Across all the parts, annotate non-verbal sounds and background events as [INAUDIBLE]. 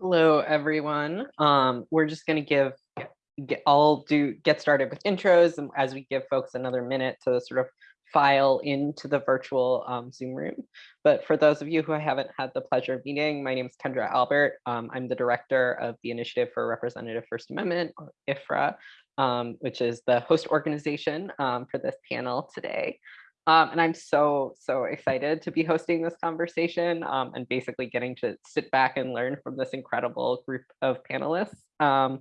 Hello, everyone. Um, we're just going to give, get, I'll do get started with intros and as we give folks another minute to sort of file into the virtual um, Zoom room. But for those of you who I haven't had the pleasure of meeting, my name is Kendra Albert. Um, I'm the director of the Initiative for Representative First Amendment, or IFRA, um, which is the host organization um, for this panel today. Um, and I'm so, so excited to be hosting this conversation um, and basically getting to sit back and learn from this incredible group of panelists. Um,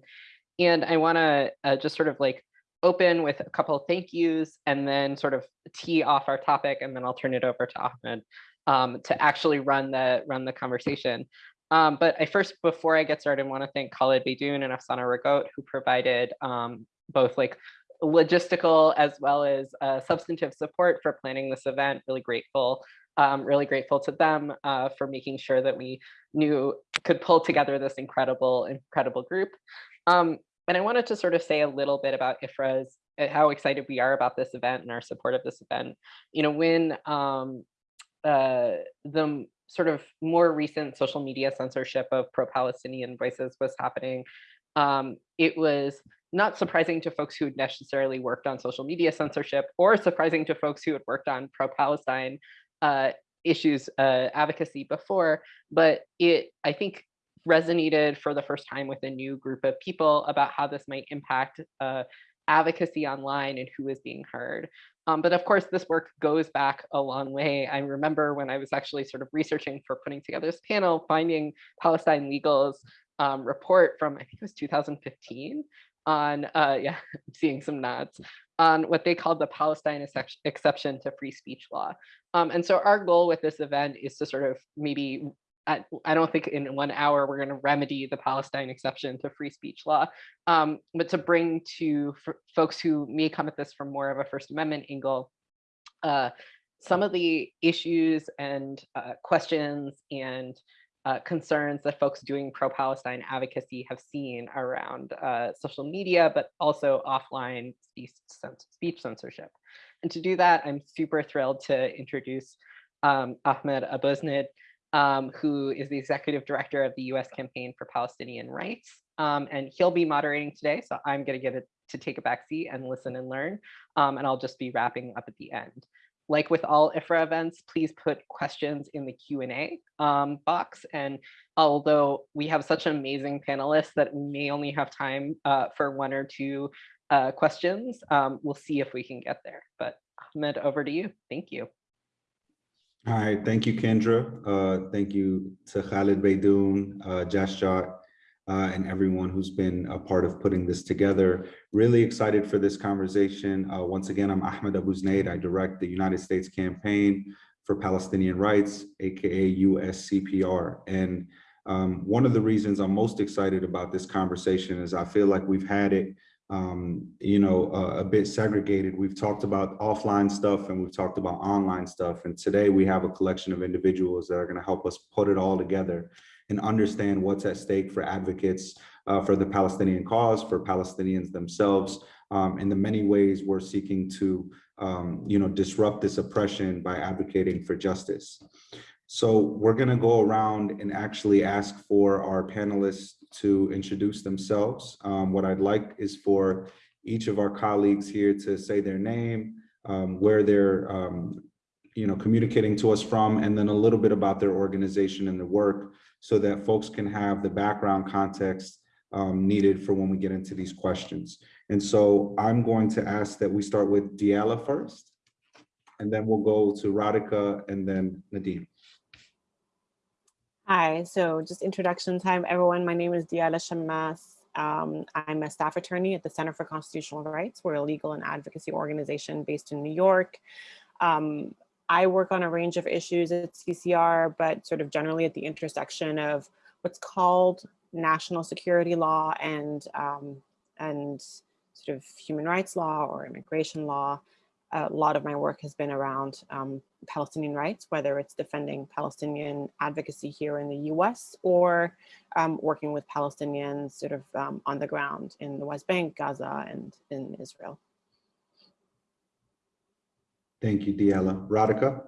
and I wanna uh, just sort of like open with a couple of thank yous and then sort of tee off our topic and then I'll turn it over to Ahmed um, to actually run the, run the conversation. Um, but I first, before I get started, i want to thank Khaled Beydoun and Afsana Ragot who provided um, both like logistical as well as uh, substantive support for planning this event. Really grateful, um, really grateful to them uh, for making sure that we knew could pull together this incredible, incredible group. Um, and I wanted to sort of say a little bit about IFRA's, uh, how excited we are about this event and our support of this event. You know, when um, uh, the sort of more recent social media censorship of pro-Palestinian voices was happening, um, it was not surprising to folks who had necessarily worked on social media censorship or surprising to folks who had worked on pro-Palestine uh, issues uh, advocacy before, but it, I think, resonated for the first time with a new group of people about how this might impact uh, advocacy online and who is being heard. Um, but of course, this work goes back a long way. I remember when I was actually sort of researching for putting together this panel, finding Palestine Legal's um, report from, I think it was 2015, on, uh, yeah, I'm [LAUGHS] seeing some nods, on what they called the Palestine exception to free speech law. Um, and so our goal with this event is to sort of maybe, I, don't think in one hour we're going to remedy the Palestine exception to free speech law, um, but to bring to folks who may come at this from more of a First Amendment angle, uh, some of the issues and uh, questions and uh, concerns that folks doing pro-Palestine advocacy have seen around uh, social media, but also offline speech, censorship. And to do that, I'm super thrilled to introduce um, Ahmed Abuznaid, um, who is the executive director of the US Campaign for Palestinian Rights. Um, and he'll be moderating today, so I'm gonna get it to take a back seat and listen and learn. Um, and I'll just be wrapping up at the end like with all IFRA events, please put questions in the Q&A um, box. And although we have such amazing panelists that we may only have time uh, for one or two uh, questions, um, we'll see if we can get there. But Ahmed, over to you. Thank you. All right, thank you, Kendra. Uh, thank you to Khaled Beydoun, uh, Jasjot, uh, and everyone who's been a part of putting this together. Really excited for this conversation. Uh, once again, I'm Ahmed Abu Abuznaid. I direct the United States Campaign for Palestinian Rights, AKA USCPR. And um, one of the reasons I'm most excited about this conversation is I feel like we've had it um, you know, uh, a bit segregated. We've talked about offline stuff and we've talked about online stuff. And today we have a collection of individuals that are gonna help us put it all together and understand what's at stake for advocates uh, for the Palestinian cause, for Palestinians themselves, um, in the many ways we're seeking to um, you know, disrupt this oppression by advocating for justice. So we're gonna go around and actually ask for our panelists to introduce themselves. Um, what I'd like is for each of our colleagues here to say their name, um, where they're um, you know, communicating to us from, and then a little bit about their organization and the work so that folks can have the background context um, needed for when we get into these questions. And so I'm going to ask that we start with Diala first, and then we'll go to Radhika and then Nadim. Hi, so just introduction time, everyone. My name is Diala Shammas. Um, I'm a staff attorney at the Center for Constitutional Rights. We're a legal and advocacy organization based in New York. Um, I work on a range of issues at CCR, but sort of generally at the intersection of what's called national security law and, um, and sort of human rights law or immigration law. A lot of my work has been around um, Palestinian rights, whether it's defending Palestinian advocacy here in the US or um, working with Palestinians sort of um, on the ground in the West Bank, Gaza, and in Israel. Thank you, Diala. Radhika?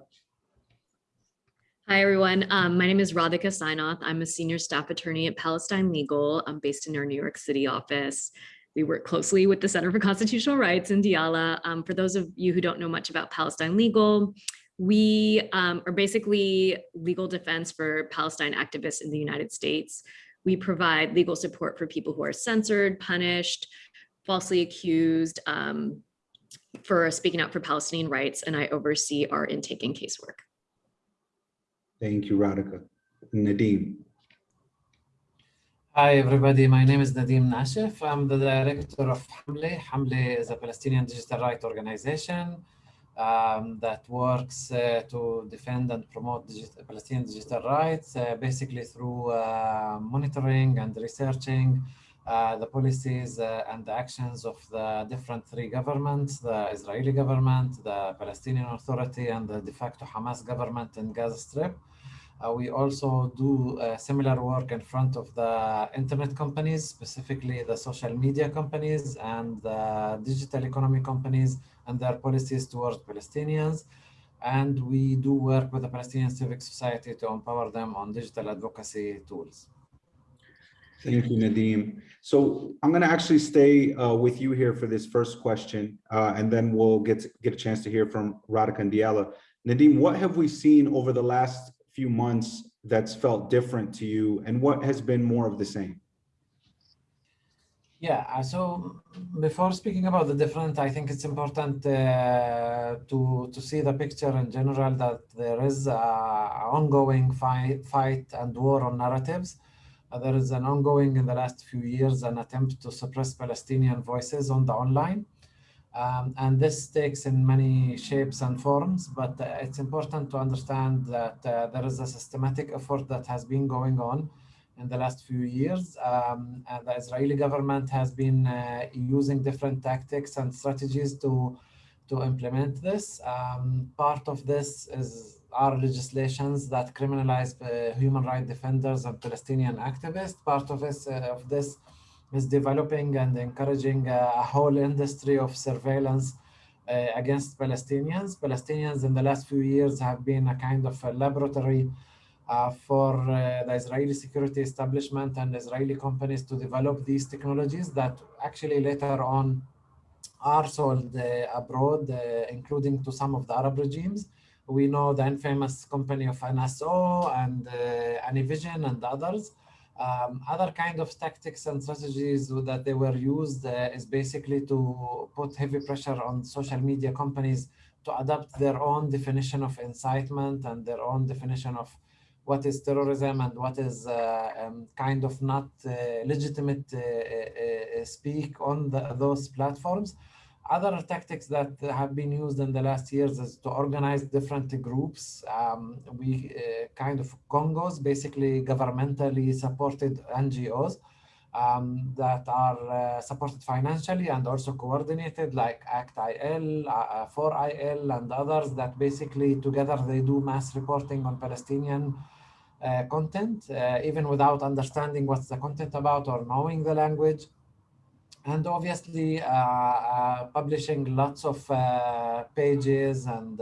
Hi, everyone. Um, my name is Radhika Sainath. I'm a senior staff attorney at Palestine Legal. I'm based in our New York City office. We work closely with the Center for Constitutional Rights in Diala. Um, for those of you who don't know much about Palestine Legal, we um, are basically legal defense for Palestine activists in the United States. We provide legal support for people who are censored, punished, falsely accused um, for speaking out for Palestinian rights, and I oversee our intake and casework. Thank you, Radhika. Nadim. Hi, everybody. My name is Nadim Nashif. I'm the director of Hamle. Hamle is a Palestinian digital rights organization um, that works uh, to defend and promote digital, Palestinian digital rights, uh, basically through uh, monitoring and researching uh, the policies uh, and the actions of the different three governments, the Israeli government, the Palestinian Authority, and the de facto Hamas government in Gaza Strip. Uh, we also do uh, similar work in front of the internet companies, specifically the social media companies and the digital economy companies and their policies towards Palestinians. And we do work with the Palestinian civic society to empower them on digital advocacy tools. Thank you, Nadim. So I'm going to actually stay uh, with you here for this first question, uh, and then we'll get get a chance to hear from Radhika and Diala. Nadim, what have we seen over the last few months that's felt different to you, and what has been more of the same? Yeah, uh, so before speaking about the different, I think it's important uh, to to see the picture in general that there is an ongoing fight, fight and war on narratives. There is an ongoing in the last few years an attempt to suppress Palestinian voices on the online. Um, and this takes in many shapes and forms, but uh, it's important to understand that uh, there is a systematic effort that has been going on in the last few years. Um, and the Israeli government has been uh, using different tactics and strategies to, to implement this. Um, part of this is our legislations that criminalize uh, human rights defenders and Palestinian activists. Part of this, uh, of this is developing and encouraging a, a whole industry of surveillance uh, against Palestinians. Palestinians in the last few years have been a kind of a laboratory uh, for uh, the Israeli security establishment and Israeli companies to develop these technologies that actually later on are sold uh, abroad, uh, including to some of the Arab regimes. We know the infamous company of NSO and uh, AnyVision and others. Um, other kind of tactics and strategies that they were used uh, is basically to put heavy pressure on social media companies to adopt their own definition of incitement and their own definition of what is terrorism and what is uh, um, kind of not uh, legitimate uh, uh, uh, speak on the, those platforms. Other tactics that have been used in the last years is to organize different groups. Um, we kind of GONGOs, basically governmentally supported NGOs um, that are supported financially and also coordinated like ACT-IL, 4IL and others that basically together they do mass reporting on Palestinian uh, content, uh, even without understanding what's the content about or knowing the language. And obviously uh, publishing lots of pages and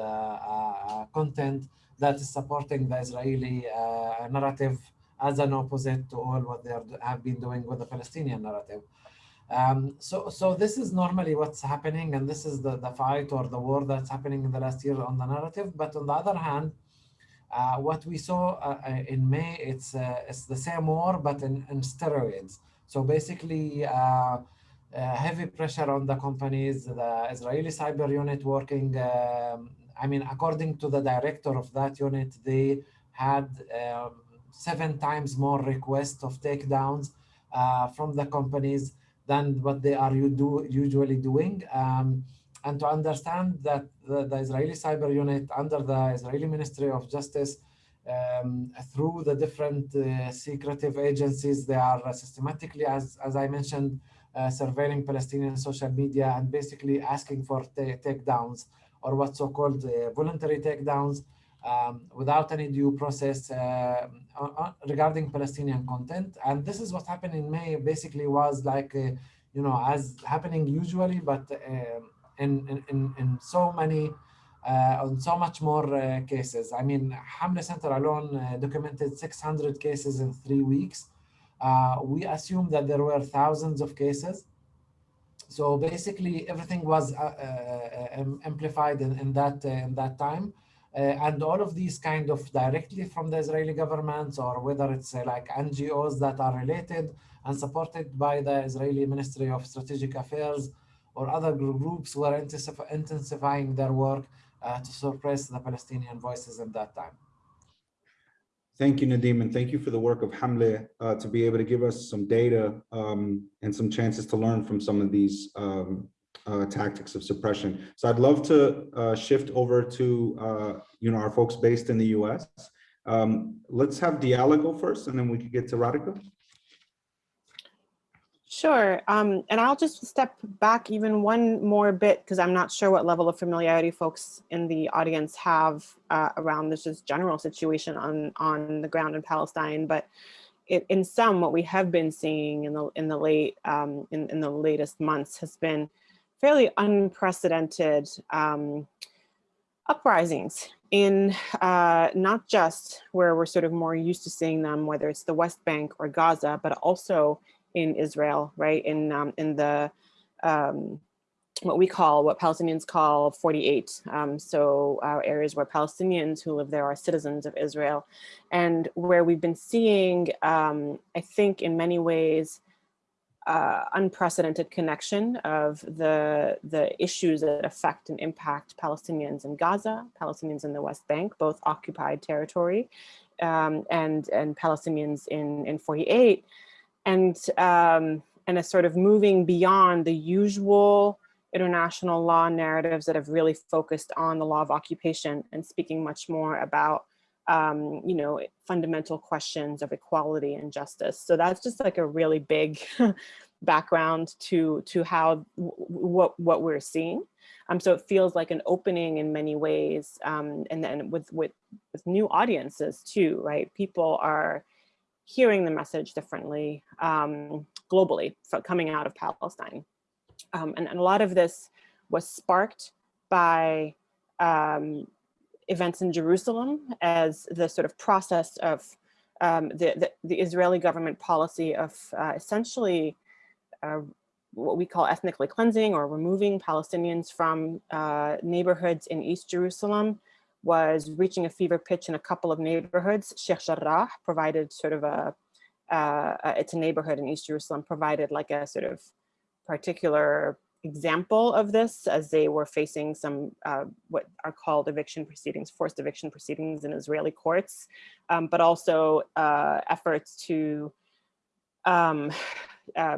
content that is supporting the Israeli narrative as an opposite to all what they are, have been doing with the Palestinian narrative. Um, so, so this is normally what's happening, and this is the, the fight or the war that's happening in the last year on the narrative. But on the other hand, uh, what we saw uh, uh, in May, it's uh, it's the same war, but in, in steroids. So basically, uh, heavy pressure on the companies, the Israeli cyber unit working, um, I mean, according to the director of that unit, they had um, seven times more requests of takedowns from the companies than what they are you do, usually doing. Um, and to understand that the, the, Israeli cyber unit under the Israeli Ministry of Justice, um, through the different uh, secretive agencies, they are systematically, as, as I mentioned, uh, surveilling Palestinian social media and basically asking for takedowns or what's so-called uh, voluntary takedowns um, without any due process uh, regarding Palestinian content. And this is what happened in May, basically was like, uh, you know, as happening usually, but in, in, in so many uh, on so much more uh, cases. I mean, Hamle Center alone uh, documented 600 cases in three weeks. Uh, we assume that there were thousands of cases. So basically, everything was uh, uh, amplified in, in that in that time. and all of these kind of directly from the Israeli government or whether it's like NGOs that are related and supported by the Israeli Ministry of Strategic Affairs or other groups were intensifying their work uh, to suppress the Palestinian voices at that time. Thank you, Nadim, and thank you for the work of Hamle uh, to be able to give us some data um, and some chances to learn from some of these um, uh, tactics of suppression. So I'd love to uh, shift over to uh, you know our folks based in the U.S. Um, let's have Diala go first, and then we can get to Radhika. Sure. Um, and I'll just step back even one more bit because I'm not sure what level of familiarity folks in the audience have uh, around this just general situation on, on the ground in Palestine. But it, in some, what we have been seeing in the in the late um, in, in the latest months has been fairly unprecedented um, uprisings in uh, not just where we're sort of more used to seeing them, whether it's the West Bank or Gaza, but also in Israel, right? In um, in the um, what we call, what Palestinians call 48. Um, so uh, areas where Palestinians who live there are citizens of Israel, and where we've been seeing, um, I think, in many ways, uh, unprecedented connection of the the issues that affect and impact Palestinians in Gaza, Palestinians in the West Bank, both occupied territory, um, and and Palestinians in in 48 and um, and a sort of moving beyond the usual international law narratives that have really focused on the law of occupation and speaking much more about um, you know fundamental questions of equality and justice. So that's just like a really big [LAUGHS] background to to how what what we're seeing. Um, so it feels like an opening in many ways, um, and then with with with new audiences too, right? People are hearing the message differently um, globally coming out of Palestine. Um, and, and, a lot of this was sparked by um, events in Jerusalem as the sort of process of um, the, the, the, Israeli government policy of uh, essentially uh, what we call ethnically cleansing or removing Palestinians from uh, neighborhoods in East Jerusalem was reaching a fever pitch in a couple of neighborhoods. Sheikh Jarrah provided sort of a, uh, it's a neighborhood in East Jerusalem, provided like a sort of particular example of this as they were facing some uh, what are called eviction proceedings, forced eviction proceedings in Israeli courts, um, but also uh, efforts to um, [SIGHS] uh,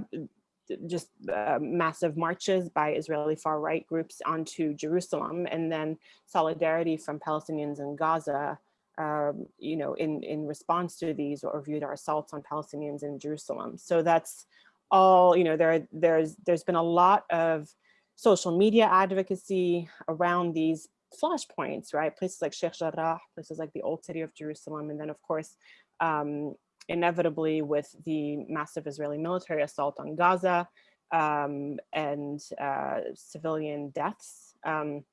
just uh, massive marches by Israeli far right groups onto Jerusalem and then solidarity from Palestinians in Gaza, um, you know, in, in response to these or viewed our assaults on Palestinians in Jerusalem. So that's all, you know, there, there's, there's been a lot of social media advocacy around these flashpoints, right? Places like Sheikh Jarrah, places like the old city of Jerusalem, and then of course, um, inevitably with the massive Israeli military assault on Gaza um, and uh, civilian deaths, um,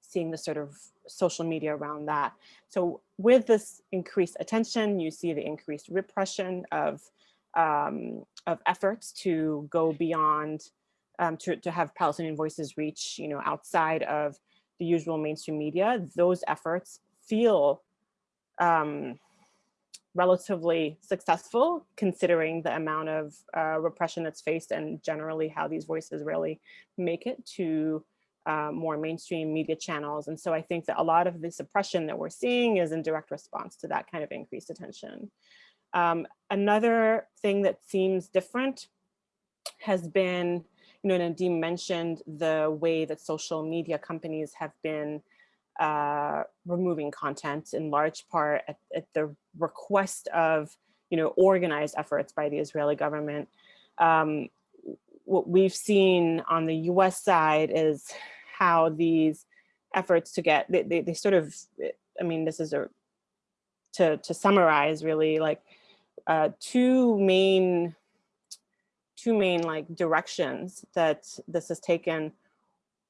seeing the sort of social media around that. So with this increased attention, you see the increased repression of, um, of efforts to go beyond, um, to, to have Palestinian voices reach, you know, outside of the usual mainstream media. Those efforts feel um, relatively successful considering the amount of uh, repression that's faced and generally how these voices really make it to uh, more mainstream media channels. And so I think that a lot of the suppression that we're seeing is in direct response to that kind of increased attention. Um, another thing that seems different has been, you know, Nadim mentioned the way that social media companies have been uh, removing content in large part at, at, the request of, you know, organized efforts by the Israeli government. Um, what we've seen on the US side is how these efforts to get, they, they, they sort of, I mean, this is a, to, to summarize really like uh, two main, two main like directions that this has taken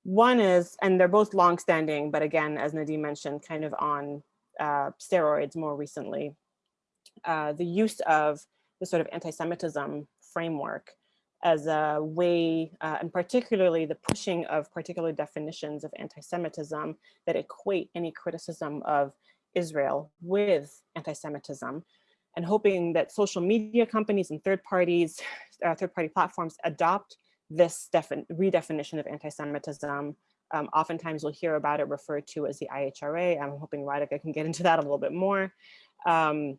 One is, and they're both longstanding, but again, as Nadim mentioned, kind of on uh, steroids more recently, uh, the use of the sort of anti-Semitism framework as a way, uh, and particularly the pushing of particular definitions of anti-Semitism that equate any criticism of Israel with anti-Semitism, and hoping that social media companies and third parties, uh, third party platforms adopt this redefinition of anti-Semitism. Um, oftentimes we'll hear about it referred to as the IHRA. I'm hoping Radhika can get into that a little bit more. Um,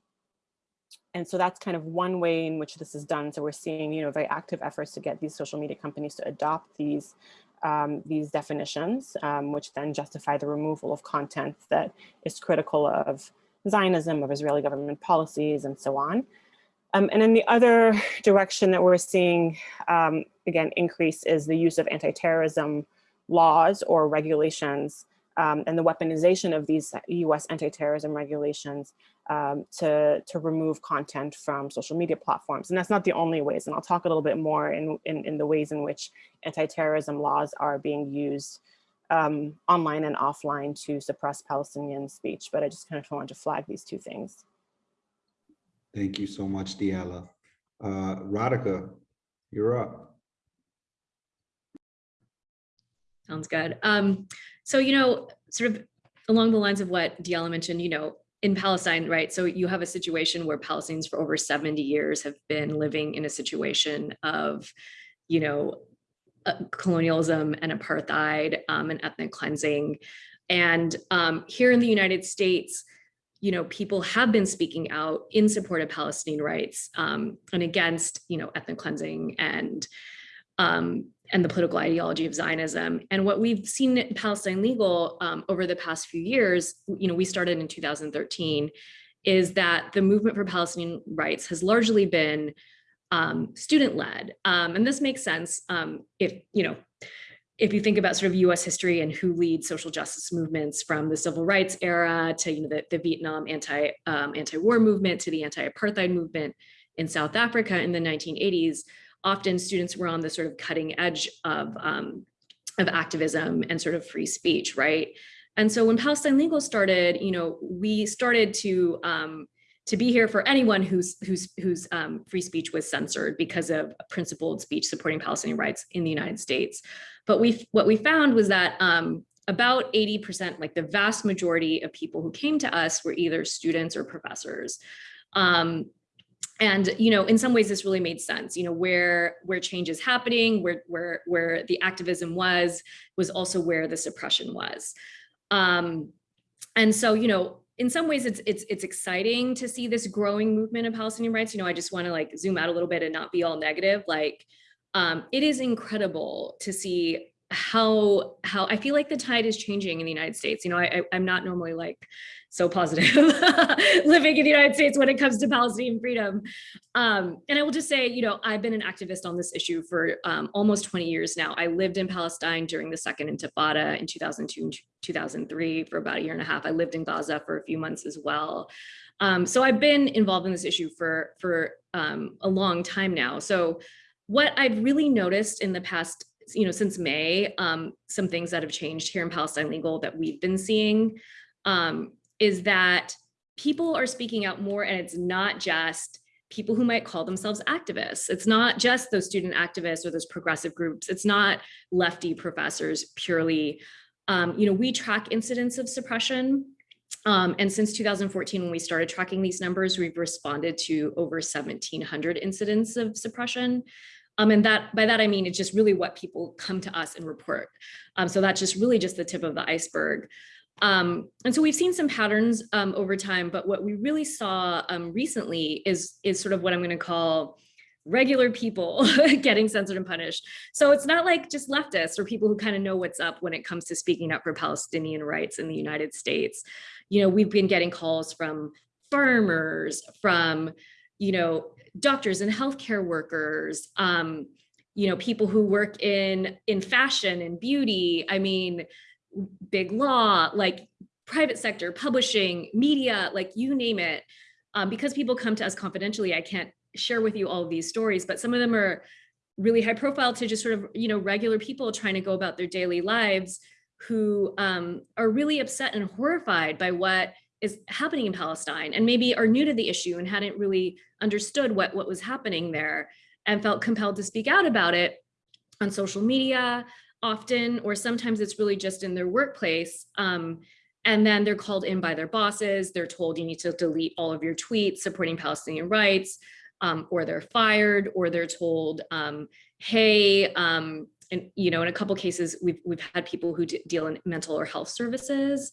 and so that's kind of one way in which this is done. So we're seeing, you know, very active efforts to get these social media companies to adopt these um, these definitions, um, which then justify the removal of content that is critical of Zionism, of Israeli government policies, and so on. Um, and then the other [LAUGHS] direction that we're seeing, um, again, increase is the use of anti-terrorism laws or regulations um, and the weaponization of these US anti-terrorism regulations um, to, to remove content from social media platforms. And that's not the only ways, and I'll talk a little bit more in, in, in the ways in which anti-terrorism laws are being used um, online and offline to suppress Palestinian speech, but I just kind of wanted to flag these two things. Thank you so much, Diala. Uh, Radhika, you're up. Sounds good. Um, so, you know, sort of along the lines of what Diala mentioned, you know, in Palestine, right? So you have a situation where Palestinians for over 70 years have been living in a situation of, you know, colonialism and apartheid um, and ethnic cleansing. And um, here in the United States, you know, people have been speaking out in support of Palestinian rights um, and against, you know, ethnic cleansing and um, and the political ideology of Zionism. And what we've seen in Palestine Legal um, over the past few years, you know, we started in 2013, is that the movement for Palestinian rights has largely been um, student-led. Um, and this makes sense um, if, you know, if you think about sort of US history and who leads social justice movements from the civil rights era to, you know, the, the Vietnam anti, um, anti-war movement to the anti-apartheid movement in South Africa in the 1980s, often students were on the sort of cutting edge of, um, of activism and sort of free speech, right? And so when Palestine Legal started, you know, we started to um, to be here for anyone whose whose whose um, free speech was censored because of principled speech supporting Palestinian rights in the United States. But we what we found was that um, about 80%, like the vast majority of people who came to us were either students or professors. Um, and you know in some ways this really made sense you know where where change is happening where where where the activism was was also where the suppression was um and so you know in some ways it's it's it's exciting to see this growing movement of palestinian rights. You know i just want to like zoom out a little bit and not be all negative. Like um it is incredible to see how how I feel like the tide is changing in the United States. You know, I, am not normally like so positive [LAUGHS] living in the United States when it comes to Palestinian freedom. Um, and I will just say, you know, I've been an activist on this issue for um, almost 20 years now. I lived in Palestine during the second intifada in 2002 and 2003 for about a year and a half. I lived in Gaza for a few months as well. Um, so I've been involved in this issue for, for um, a long time now. So what I've really noticed in the past you know, since May, um, some things that have changed here in Palestine Legal that we've been seeing um, is that people are speaking out more and it's not just people who might call themselves activists. It's not just those student activists or those progressive groups. It's not lefty professors purely. Um, you know, we track incidents of suppression. Um, and since 2014, when we started tracking these numbers, we've responded to over 1700 incidents of suppression. Um, and that by that, I mean, it's just really what people come to us and report. Um, so that's just really just the tip of the iceberg. Um, and so we've seen some patterns um, over time, but what we really saw um, recently is, is sort of what I'm gonna call regular people [LAUGHS] getting censored and punished. So it's not like just leftists or people who kind of know what's up when it comes to speaking up for Palestinian rights in the United States. You know, we've been getting calls from farmers, from, you know, doctors and healthcare workers, um, you know, people who work in, in fashion and beauty, I mean, big law, like private sector, publishing, media, like you name it. Um, because people come to us confidentially, I can't share with you all of these stories, but some of them are really high profile to just sort of, you know, regular people trying to go about their daily lives who um, are really upset and horrified by what is happening in Palestine and maybe are new to the issue and hadn't really understood what, what was happening there and felt compelled to speak out about it on social media often, or sometimes it's really just in their workplace. Um, and then they're called in by their bosses. They're told you need to delete all of your tweets supporting Palestinian rights, um, or they're fired, or they're told, um, hey, um, and you know, in a couple cases, we've we've had people who deal in mental or health services,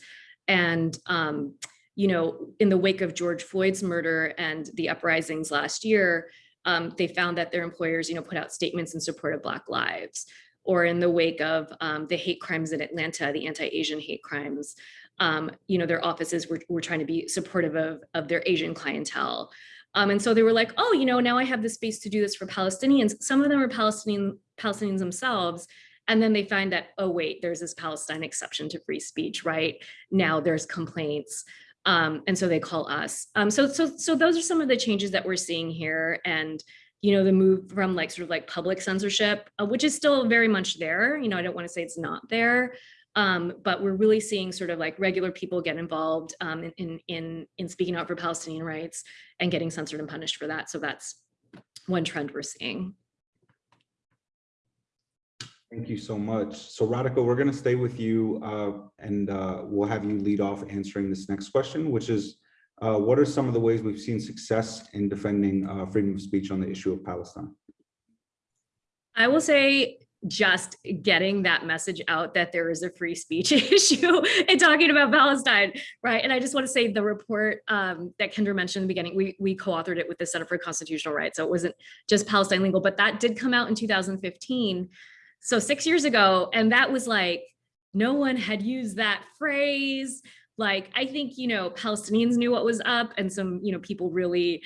and um, you know, in the wake of George Floyd's murder and the uprisings last year, um, they found that their employers, you know, put out statements in support of Black lives, or in the wake of um, the hate crimes in Atlanta, the anti-Asian hate crimes, um, you know, their offices were, were trying to be supportive of, of their Asian clientele. Um, and so they were like, oh, you know, now I have the space to do this for Palestinians. Some of them are Palestinian Palestinians themselves. And then they find that, oh, wait, there's this Palestine exception to free speech, right? Now there's complaints. Um, and so they call us. Um, so, so, so those are some of the changes that we're seeing here. And, you know, the move from like sort of like public censorship, uh, which is still very much there. You know, I don't want to say it's not there, um, but we're really seeing sort of like regular people get involved um, in, in, in, in speaking out for Palestinian rights and getting censored and punished for that. So that's one trend we're seeing. Thank you so much. So Radhika, we're going to stay with you uh, and uh, we'll have you lead off answering this next question, which is, uh, what are some of the ways we've seen success in defending uh, freedom of speech on the issue of Palestine? I will say just getting that message out that there is a free speech [LAUGHS] issue and talking about Palestine, right? And I just want to say the report um, that Kendra mentioned in the beginning, we, we co-authored it with the Center for Constitutional Rights. So it wasn't just Palestine Legal, but that did come out in 2015 so six years ago, and that was like, no one had used that phrase. Like, I think, you know, Palestinians knew what was up and some, you know, people really,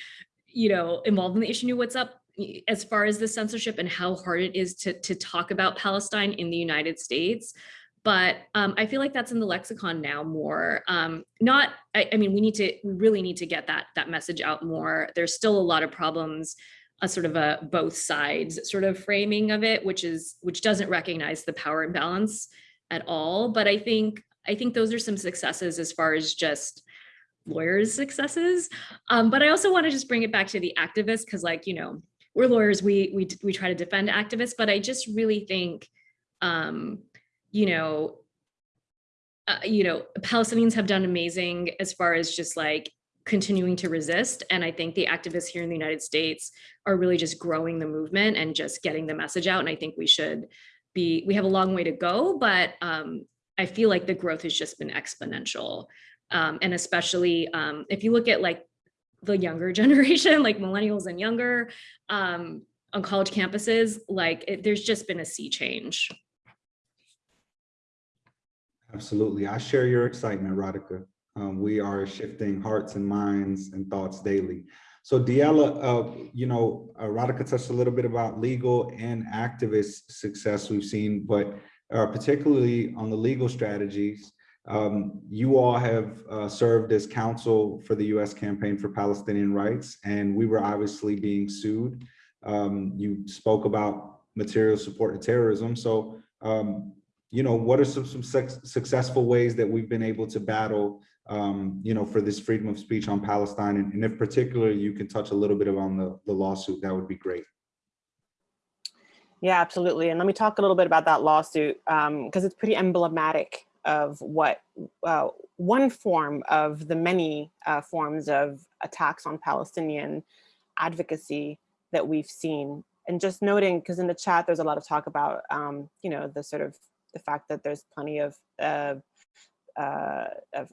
you know, involved in the issue knew what's up as far as the censorship and how hard it is to, to talk about Palestine in the United States. But um, I feel like that's in the lexicon now more. Um, not, I, I mean, we need to, we really need to get that, that message out more. There's still a lot of problems a sort of a both sides sort of framing of it, which is which doesn't recognize the power imbalance at all. But I think I think those are some successes as far as just lawyers successes. Um, but I also want to just bring it back to the activists because like, you know, we're lawyers, we, we, we try to defend activists, but I just really think, um, you know, uh, you know, Palestinians have done amazing as far as just like continuing to resist. And I think the activists here in the United States are really just growing the movement and just getting the message out. And I think we should be, we have a long way to go, but um, I feel like the growth has just been exponential. Um, and especially um, if you look at like the younger [LAUGHS] generation, like millennials and younger um, on college campuses, like it, there's just been a sea change. Absolutely. I share your excitement, Radhika. Um, we are shifting hearts and minds and thoughts daily. So Diala, uh, you know, uh, Radhika touched a little bit about legal and activist success we've seen, but uh, particularly on the legal strategies, um, you all have uh, served as counsel for the U.S. Campaign for Palestinian Rights, and we were obviously being sued. Um, you spoke about material support to terrorism. So, um, you know, what are some, some successful ways that we've been able to battle um, you know, for this freedom of speech on Palestine. And, and if particularly you can touch a little bit on the, the lawsuit, that would be great. Yeah, absolutely. And let me talk a little bit about that lawsuit because um, it's pretty emblematic of what uh, one form of the many uh, forms of attacks on Palestinian advocacy that we've seen. And just noting, because in the chat, there's a lot of talk about, um, you know, the sort of the fact that there's plenty of, uh, uh, of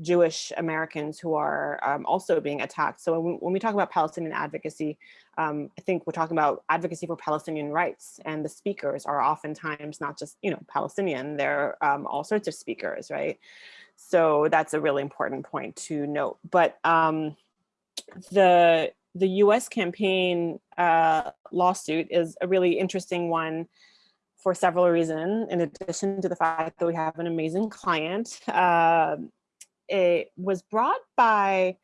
Jewish Americans who are um, also being attacked. So when, when, we talk about Palestinian advocacy, um, I think we're talking about advocacy for Palestinian rights and the speakers are oftentimes not just, you know, Palestinian, they're um, all sorts of speakers, right? So that's a really important point to note. But um, the, the US campaign uh, lawsuit is a really interesting one for several reasons, in addition to the fact that we have an amazing client. Uh, it was brought by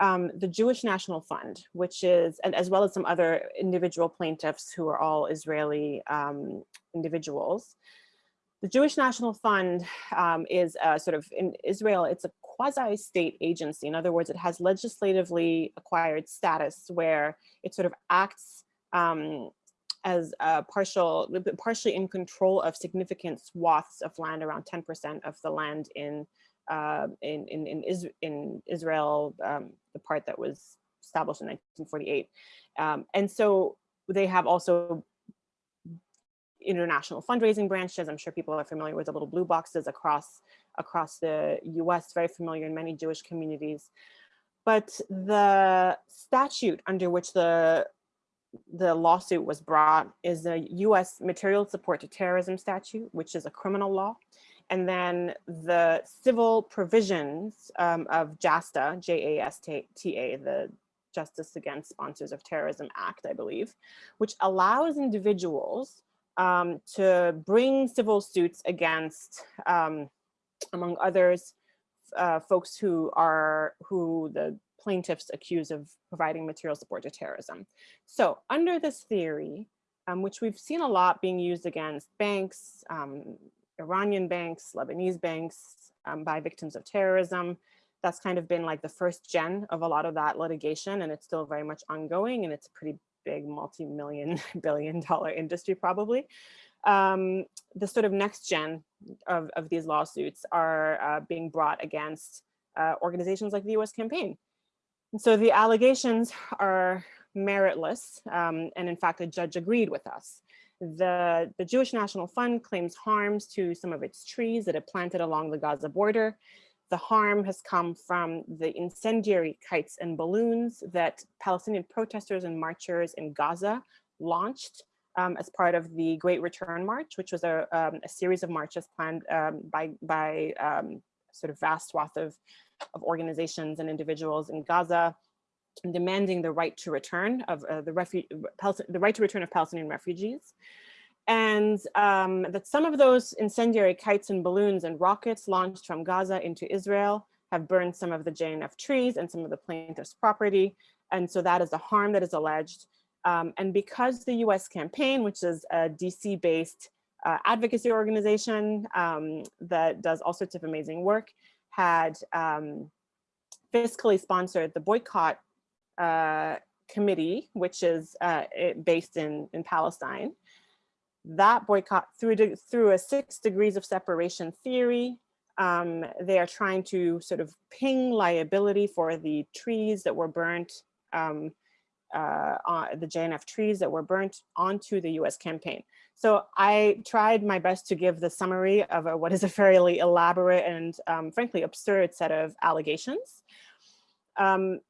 um, the Jewish National Fund, which is, and as well as some other individual plaintiffs who are all Israeli um, individuals. The Jewish National Fund um, is a sort of in Israel, it's a quasi-state agency. In other words, it has legislatively acquired status where it sort of acts um, as partial, partially in control of significant swaths of land, around 10% of the land in uh, in, in, in, Is in Israel, um, the part that was established in 1948. Um, and so they have also international fundraising branches. I'm sure people are familiar with the little blue boxes across, across the US, very familiar in many Jewish communities. But the statute under which the the lawsuit was brought is the US Material Support to Terrorism statute, which is a criminal law. And then the civil provisions um, of JASTA, J-A-S-T-A, the Justice Against Sponsors of Terrorism Act, I believe, which allows individuals um, to bring civil suits against, um, among others, uh, folks who are, who the plaintiffs accused of providing material support to terrorism. So under this theory, um, which we've seen a lot being used against banks, um, Iranian banks, Lebanese banks um, by victims of terrorism. That's kind of been like the first gen of a lot of that litigation and it's still very much ongoing and it's a pretty big multi-million [LAUGHS] billion dollar industry probably. Um, the sort of next gen of, of these lawsuits are uh, being brought against uh, organizations like the US campaign. So the allegations are meritless um, and in fact a judge agreed with us. The, the Jewish National Fund claims harms to some of its trees that it planted along the Gaza border. The harm has come from the incendiary kites and balloons that Palestinian protesters and marchers in Gaza launched um, as part of the Great Return March, which was a, um, a series of marches planned um, by, by um, sort of vast swath of, of organizations and individuals in Gaza demanding the right to return of uh, the, the right to return of Palestinian refugees. And um, that some of those incendiary kites and balloons and rockets launched from Gaza into Israel have burned some of the JNF trees and some of the plaintiff's property. And so that is the harm that is alleged. Um, and because the US campaign, which is a DC based uh, advocacy organization um, that does all sorts of amazing work, had um, fiscally sponsored the boycott uh, committee, which is uh, based in, in Palestine. That boycott through, through a six degrees of separation theory, um, they are trying to sort of ping liability for the trees that were burnt, um, uh, the JNF trees that were burnt onto the US campaign. So I tried my best to give the summary of a, what is a fairly elaborate and um, frankly absurd set of allegations. Um,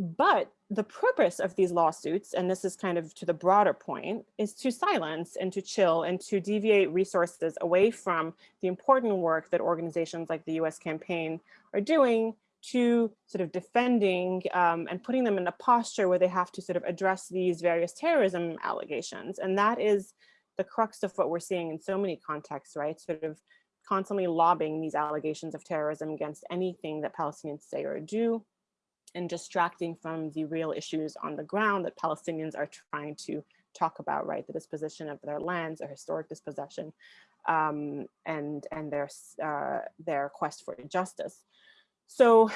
but the purpose of these lawsuits, and this is kind of to the broader point, is to silence and to chill and to deviate resources away from the important work that organizations like the US campaign are doing to sort of defending um, and putting them in a posture where they have to sort of address these various terrorism allegations. And that is the crux of what we're seeing in so many contexts, right? Sort of constantly lobbying these allegations of terrorism against anything that Palestinians say or do and distracting from the real issues on the ground that Palestinians are trying to talk about, right? The disposition of their lands, their historic dispossession, um, and, and their, uh, their quest for justice. So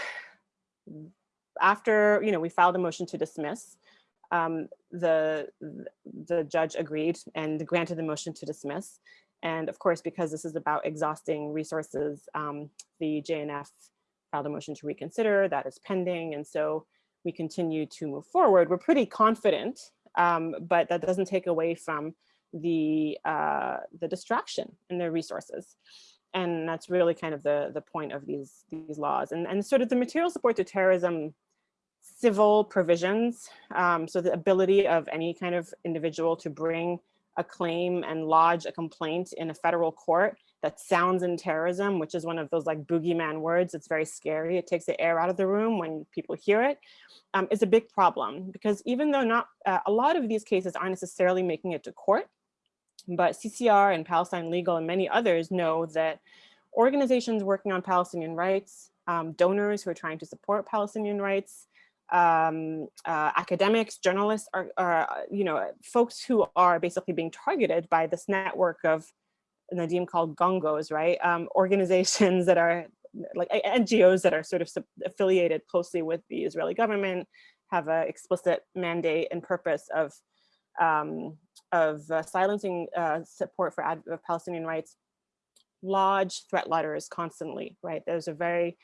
after, you know, we filed a motion to dismiss, um, the, the judge agreed and granted the motion to dismiss. And of course, because this is about exhausting resources, um, the JNF filed a motion to reconsider, that is pending. And so we continue to move forward. We're pretty confident, um, but that doesn't take away from the, uh, the distraction in their resources. And that's really kind of the, the point of these, these laws. And, and sort of the material support to terrorism civil provisions, um, so the ability of any kind of individual to bring a claim and lodge a complaint in a federal court that sounds in terrorism, which is one of those like boogeyman words. It's very scary. It takes the air out of the room when people hear it. Um, is a big problem because even though not uh, a lot of these cases aren't necessarily making it to court, but CCR and Palestine Legal and many others know that organizations working on Palestinian rights um, donors who are trying to support Palestinian rights, um, uh, academics, journalists, are, are, you know, folks who are basically being targeted by this network of Nadim called gongos, right? Um, [LAUGHS] organizations that are like NGOs that are sort of affiliated closely with the Israeli government, have an explicit mandate and purpose of um, of uh, silencing uh, support for Palestinian rights, lodge threat letters constantly, right? There's a very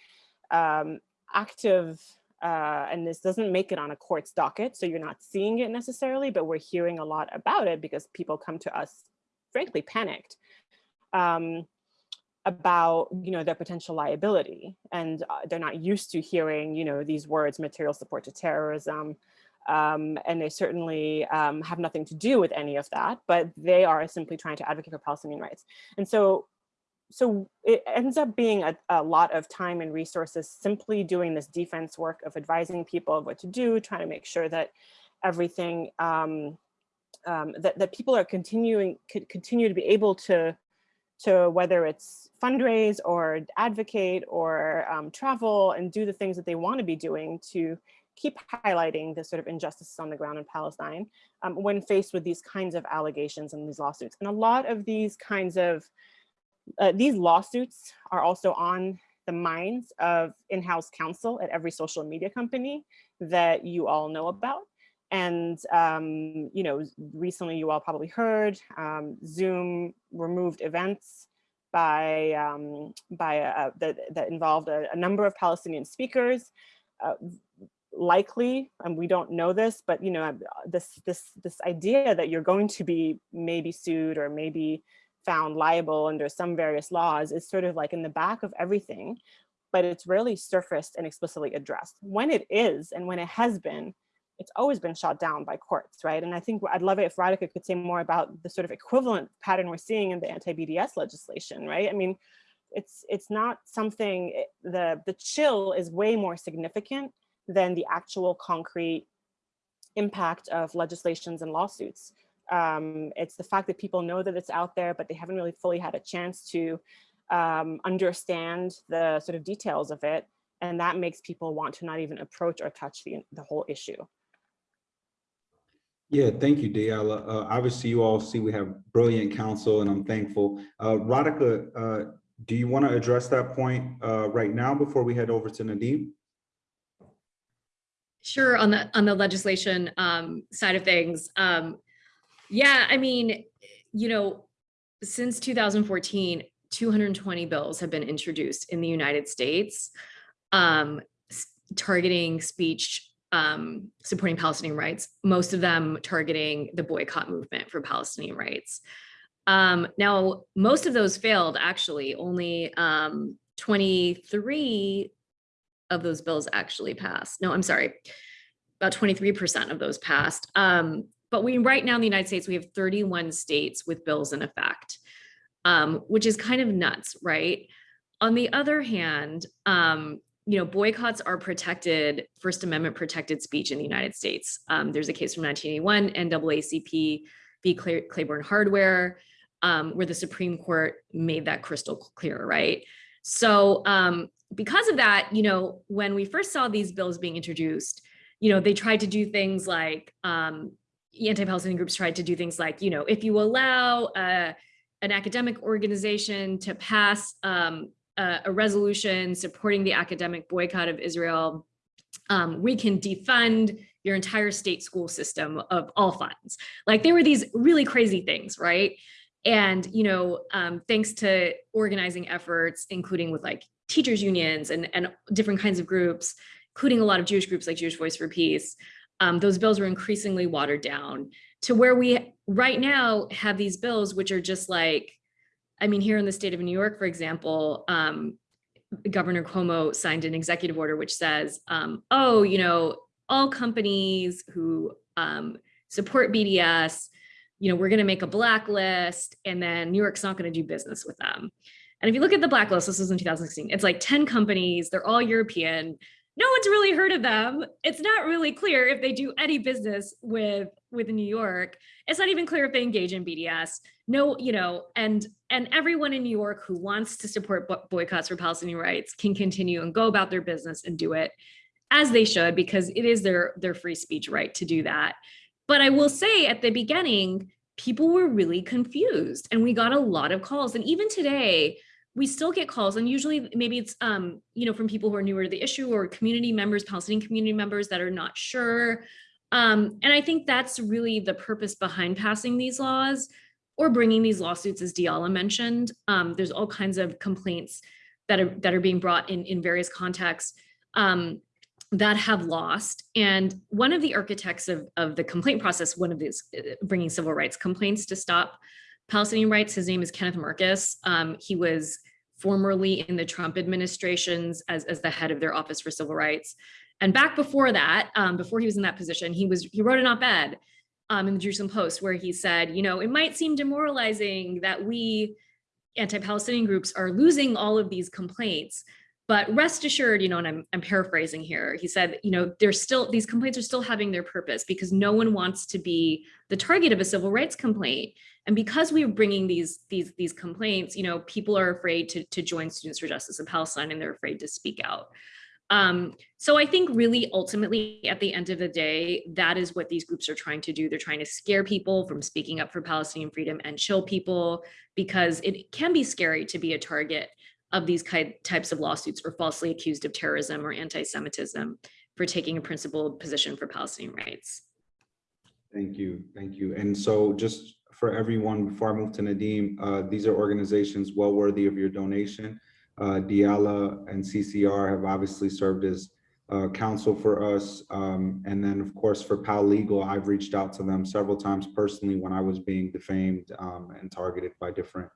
um, active, uh, and this doesn't make it on a court's docket, so you're not seeing it necessarily, but we're hearing a lot about it because people come to us, frankly, panicked. Um, about you know their potential liability and uh, they're not used to hearing you know these words material support to terrorism um, and they certainly um, have nothing to do with any of that but they are simply trying to advocate for Palestinian rights and so so it ends up being a, a lot of time and resources simply doing this defense work of advising people of what to do trying to make sure that everything um, um that, that people are continuing continue to be able to to whether it's fundraise or advocate or um, travel and do the things that they want to be doing to keep highlighting the sort of injustices on the ground in Palestine um, when faced with these kinds of allegations and these lawsuits. And a lot of these kinds of, uh, these lawsuits are also on the minds of in-house counsel at every social media company that you all know about. And, um, you know, recently you all probably heard um, Zoom removed events by, um, by uh, that, that involved a, a, number of Palestinian speakers. Uh, likely, and we don't know this, but you know, this, this, this idea that you're going to be maybe sued or maybe found liable under some various laws is sort of like in the back of everything, but it's rarely surfaced and explicitly addressed. When it is, and when it has been, it's always been shot down by courts, right? And I think I'd love it if Radhika could say more about the sort of equivalent pattern we're seeing in the anti-BDS legislation, right? I mean, it's it's not something, eh, the, the chill is way more significant than the actual concrete impact of legislations and lawsuits. Um, it's the fact that people know that it's out there, but they haven't really fully had a chance to um, understand the sort of details of it. And that makes people want to not even approach or touch the, the whole issue. Yeah, thank you, Diala. Uh, obviously, you all see we have brilliant counsel, and I'm thankful. Uh, Radhika, uh, do you want to address that point uh, right now before we head over to Nadim? Sure. On the on the legislation um, side of things, um, yeah, I mean, you know, since 2014, 220 bills have been introduced in the United States um, targeting speech um, supporting Palestinian rights, most of them targeting the boycott movement for Palestinian rights. Um, now, most of those failed, actually. Only um, 23 of those bills actually passed. No, I'm sorry, about 23% of those passed. Um, but we right now in the United States, we have 31 states with bills in effect, um, which is kind of nuts, right? On the other hand, um, you know, boycotts are protected, First Amendment protected speech in the United States. Um, there's a case from 1981, NAACP v. Claiborne Hardware, um, where the Supreme Court made that crystal clear, right? So um, because of that, you know, when we first saw these bills being introduced, you know, they tried to do things like, um, anti-Palestinian groups tried to do things like, you know, if you allow uh, an academic organization to pass um, a, a resolution supporting the academic boycott of Israel, um, we can defund your entire state school system of all funds. Like there were these really crazy things, right? And, you know, um, thanks to organizing efforts, including with like teachers unions and, and different kinds of groups, including a lot of Jewish groups like Jewish Voice for Peace, um, those bills were increasingly watered down to where we right now have these bills, which are just like, I mean, here in the state of New York, for example, um, Governor Cuomo signed an executive order which says, um, oh, you know, all companies who um, support BDS, you know, we're going to make a blacklist and then New York's not going to do business with them. And if you look at the blacklist, this was in 2016, it's like 10 companies, they're all European. No one's really heard of them. It's not really clear if they do any business with with New York. It's not even clear if they engage in BDS. No, you know, and and everyone in New York who wants to support boycotts for Palestinian rights can continue and go about their business and do it as they should because it is their their free speech right to do that. But I will say at the beginning, people were really confused and we got a lot of calls. And even today, we still get calls and usually maybe it's um you know from people who are newer to the issue or community members palestinian community members that are not sure. Um and i think that's really the purpose behind passing these laws or bringing these lawsuits as diala mentioned. Um there's all kinds of complaints that are that are being brought in in various contexts um that have lost. And one of the architects of of the complaint process one of these uh, bringing civil rights complaints to stop Palestinian rights. His name is Kenneth Marcus. Um, he was formerly in the Trump administrations as, as the head of their Office for Civil Rights. And back before that, um, before he was in that position, he was he wrote an op-ed um, in the Jerusalem Post where he said, you know, it might seem demoralizing that we anti-Palestinian groups are losing all of these complaints, but rest assured, you know, and I'm, I'm paraphrasing here, he said, you know, there's still, these complaints are still having their purpose because no one wants to be the target of a civil rights complaint. And because we are bringing these, these, these complaints, you know, people are afraid to, to join Students for Justice in Palestine and they're afraid to speak out. Um, so I think really ultimately at the end of the day, that is what these groups are trying to do. They're trying to scare people from speaking up for Palestinian freedom and chill people because it can be scary to be a target of these types of lawsuits for falsely accused of terrorism or anti-Semitism for taking a principled position for Palestinian rights. Thank you, thank you. And so just for everyone, before I move to Nadim, uh, these are organizations well worthy of your donation. Uh, Diala and CCR have obviously served as uh, counsel for us. Um, and then of course for PAL Legal, I've reached out to them several times personally when I was being defamed um, and targeted by different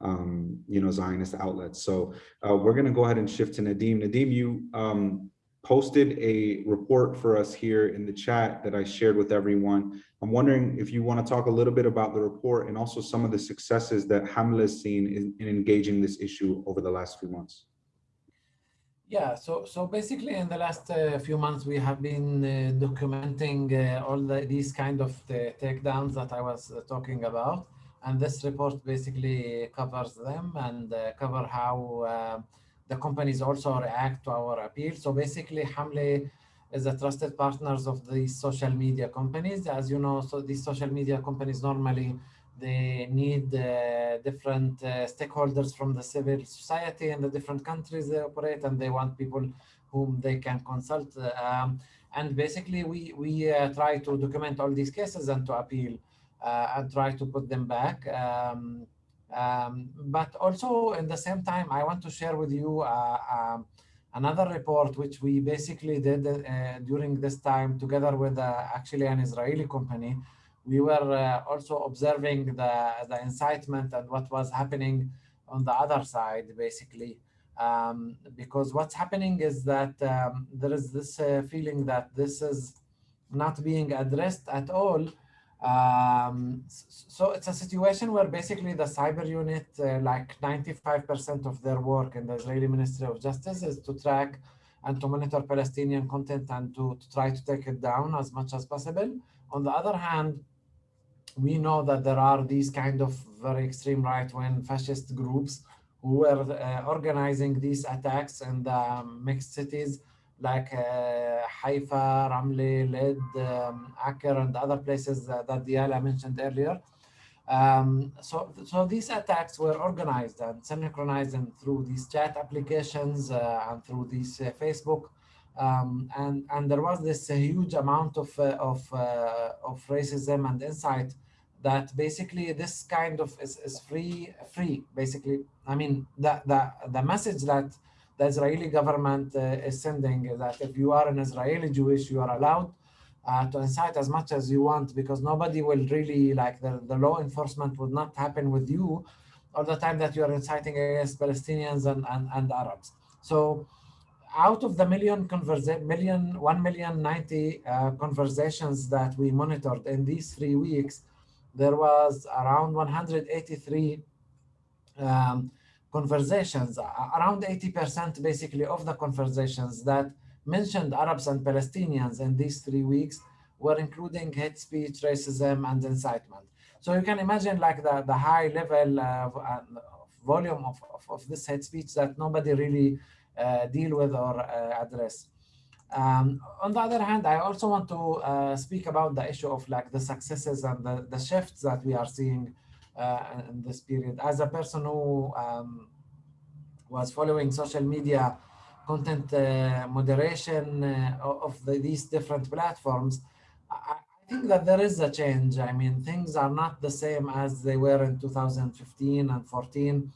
um, you know, Zionist outlets. So uh, we're going to go ahead and shift to Nadim. Nadim, you um, posted a report for us here in the chat that I shared with everyone. I'm wondering if you want to talk a little bit about the report and also some of the successes that Hamla has seen in, in engaging this issue over the last few months. Yeah, so so basically in the last uh, few months, we have been uh, documenting uh, all the, these kind of the takedowns that I was uh, talking about and this report basically covers them and uh, cover how uh, the companies also react to our appeal. So basically, Hamle is a trusted partners of these social media companies. As you know, so these social media companies normally they need uh, different uh, stakeholders from the civil society in the different countries they operate, and they want people whom they can consult. Um, and basically, we we uh, try to document all these cases and to appeal uh, and try to put them back. Um, um, but also in the same time, I want to share with you uh, um, another report which we basically did uh, during this time together with uh, actually an Israeli company. We were uh, also observing the, the incitement and what was happening on the other side, basically. Um, because what's happening is that um, there is this uh, feeling that this is not being addressed at all um, so it's a situation where basically the cyber unit, uh, like 95% of their work in the Israeli Ministry of Justice is to track and to monitor Palestinian content and to, to try to take it down as much as possible. On the other hand, we know that there are these kind of very extreme right-wing fascist groups who were uh, organizing these attacks in the mixed cities like uh, Haifa, Ramle, Led, um, Acre, and other places that, Diala mentioned earlier. Um, so, so these attacks were organized and synchronized and through these chat applications uh, and through these uh, Facebook. Um, and, and there was this huge amount of, uh, of, uh, of racism and insight that basically this kind of is, is free, free, basically. I mean, the, the, the message that the Israeli government uh, is sending that if you are an Israeli Jewish, you are allowed uh, to incite as much as you want because nobody will really like the, the law enforcement would not happen with you all the time that you are inciting against Palestinians and, and, and Arabs. So out of the million conversation, million, 1 million 90 uh, conversations that we monitored in these three weeks, there was around 183 um, conversations, around 80% basically of the conversations that mentioned Arabs and Palestinians in these three weeks were including hate speech, racism, and incitement. So you can imagine like the, the high level volume of, of, of, this hate speech that nobody really uh, deal with or uh, address. Um, on the other hand, I also want to uh, speak about the issue of like the successes and the, the shifts that we are seeing in this period. As a person who um, was following social media content uh, moderation uh, of the, these different platforms, I, I think that there is a change. I mean, things are not the same as they were in 2015 and 14,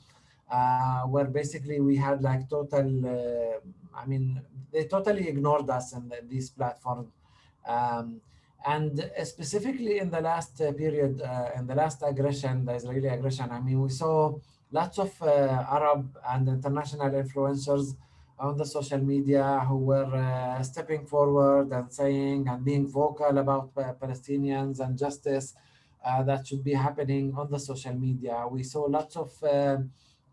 uh, where basically we had like total, uh, I mean, they totally ignored us in the, these platforms. Um, and specifically in the last uh, period, uh, in the last aggression, the Israeli aggression, I mean, we saw lots of uh, Arab and international influencers on the social media who were uh, stepping forward and saying and being vocal about uh, Palestinians and justice uh, that should be happening on the social media. We saw lots of uh,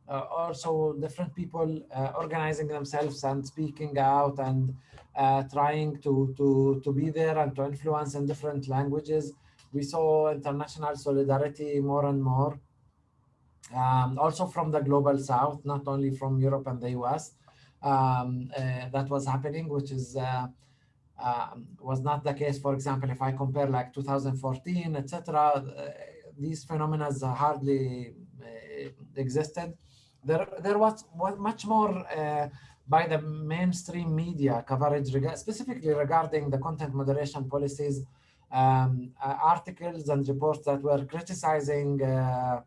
also different people uh, organizing themselves and speaking out and uh, trying to, to, to be there and to influence in different languages. We saw international solidarity more and more. Um, also from the global south, not only from Europe and the US, um, uh, that was happening, which is uh, uh, was not the case. For example, if I compare like 2014, etc., these phenomena hardly existed there there was, was much more uh, by the mainstream media coverage, reg specifically regarding the content moderation policies, um, uh, articles and reports that were criticizing uh,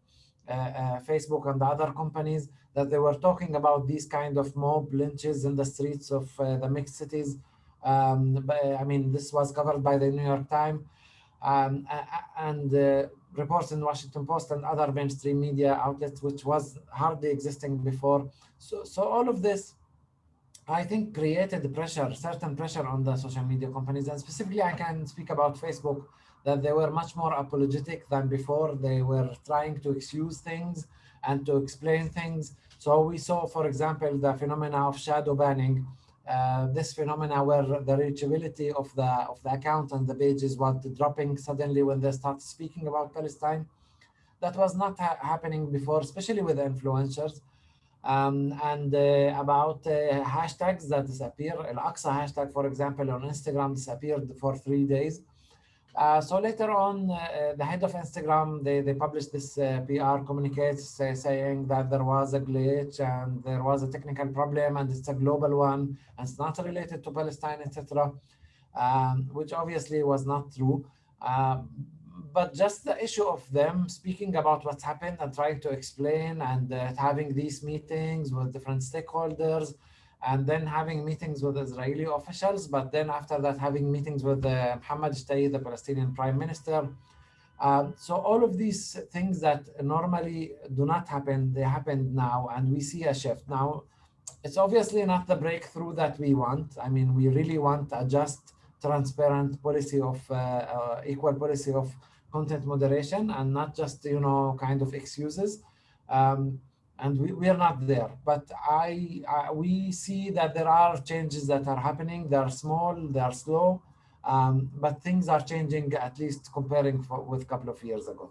uh, uh, Facebook and the other companies that they were talking about these kind of mob lynches in the streets of uh, the mixed cities. Um, I mean, this was covered by the New York Times. Um, and reports in Washington Post and other mainstream media outlets, which was hardly existing before. So, so all of this, I think, created pressure, certain pressure on the social media companies. And specifically, I can speak about Facebook, that they were much more apologetic than before. They were trying to excuse things and to explain things. So we saw, for example, the phenomena of shadow banning, uh, this phenomena where the reachability of the of the account and the pages was dropping suddenly when they start speaking about Palestine. That was not ha happening before, especially with influencers. Um, and uh, about uh, hashtags that disappear. Al-Aqsa hashtag, for example, on Instagram disappeared for three days. Uh, so later on, uh, the head of Instagram, they, they published this uh, PR communique saying that there was a glitch and there was a technical problem and it's a global one and it's not related to Palestine, etc., um, which obviously was not true. But just the issue of them speaking about what's happened and trying to explain and uh, having these meetings with different stakeholders and then having meetings with Israeli officials, but then after that having meetings with uh, Mohammed Shtayyeh, the Palestinian prime minister. Um, so all of these things that normally do not happen, they happened now, and we see a shift. Now, it's obviously not the breakthrough that we want. I mean, we really want a just, transparent policy of uh, uh, equal policy of content moderation and not just, you know, kind of excuses. Um, and we, we are not there. But I, I, we see that there are changes that are happening. They are small, they are slow, um, but things are changing at least comparing for, with a couple of years ago.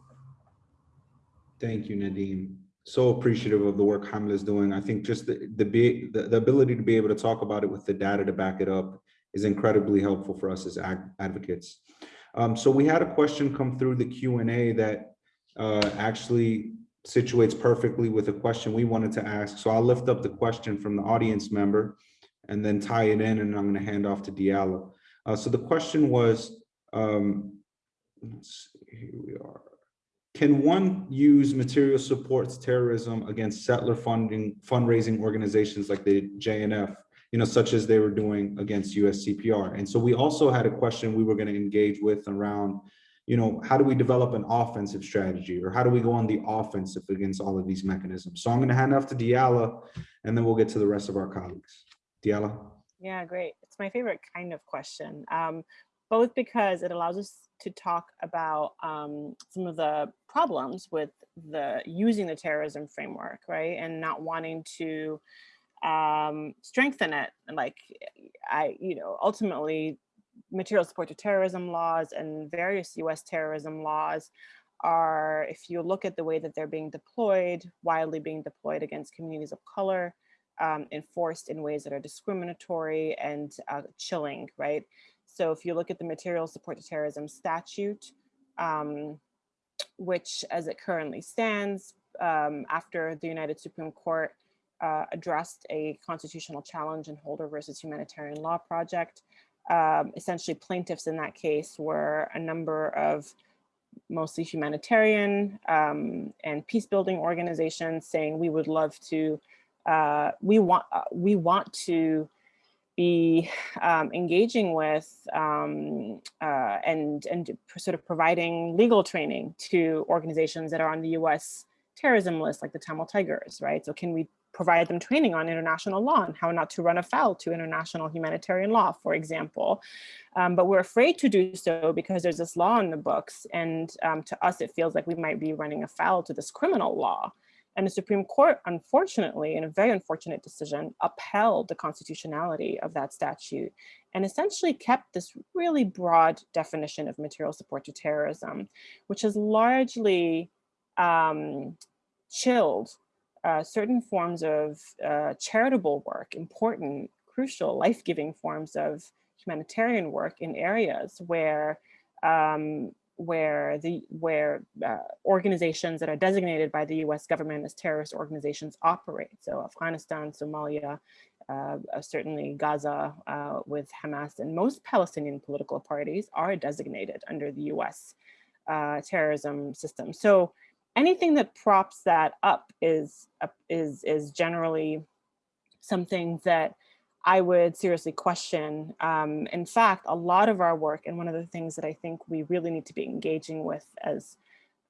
Thank you, Nadim. So appreciative of the work Hamla is doing. I think just the, the, the, the ability to be able to talk about it with the data to back it up is incredibly helpful for us as advocates. Um, so we had a question come through the Q&A that uh, actually situates perfectly with a question we wanted to ask. So I'll lift up the question from the audience member and then tie it in and I'm going to hand off to Diala. Uh, so the question was, um, let's see, here we are. Can one use material supports terrorism against settler funding fundraising organizations like the JNF, you know, such as they were doing against USCPR? And so we also had a question we were going to engage with around you know, how do we develop an offensive strategy or how do we go on the offensive against all of these mechanisms? So I'm going to hand off to Diala and then we'll get to the rest of our colleagues. Diala. Yeah, great. It's my favorite kind of question, um, both because it allows us to talk about um, some of the problems with the using the terrorism framework, right? And not wanting to um, strengthen it. And like I, you know, ultimately material support to terrorism laws and various US terrorism laws are, if you look at the way that they're being deployed, widely being deployed against communities of color, um, enforced in ways that are discriminatory and uh, chilling, right? So if you look at the material support to terrorism statute, um, which as it currently stands, um, after the United Supreme Court uh, addressed a constitutional challenge in Holder versus Humanitarian Law Project, um, essentially plaintiffs in that case were a number of mostly humanitarian um, and peace building organizations saying we would love to, uh, we want, uh, we want to be um, engaging with um, uh, and, and sort of providing legal training to organizations that are on the US terrorism list, like the Tamil Tigers, right? So can we provide them training on international law and how not to run afoul to international humanitarian law, for example. Um, but we're afraid to do so because there's this law in the books. And um, to us, it feels like we might be running afoul to this criminal law. And the Supreme Court, unfortunately, in a very unfortunate decision, upheld the constitutionality of that statute and essentially kept this really broad definition of material support to terrorism, which has largely um, chilled uh, certain forms of uh, charitable work, important, crucial, life-giving forms of humanitarian work in areas where um, where the where uh, organizations that are designated by the U.S. government as terrorist organizations operate. So Afghanistan, Somalia, uh, uh, certainly Gaza uh, with Hamas, and most Palestinian political parties are designated under the U.S. Uh, terrorism system. So anything that props that up is is is generally something that I would seriously question. Um, in fact, a lot of our work, and one of the things that I think we really need to be engaging with as,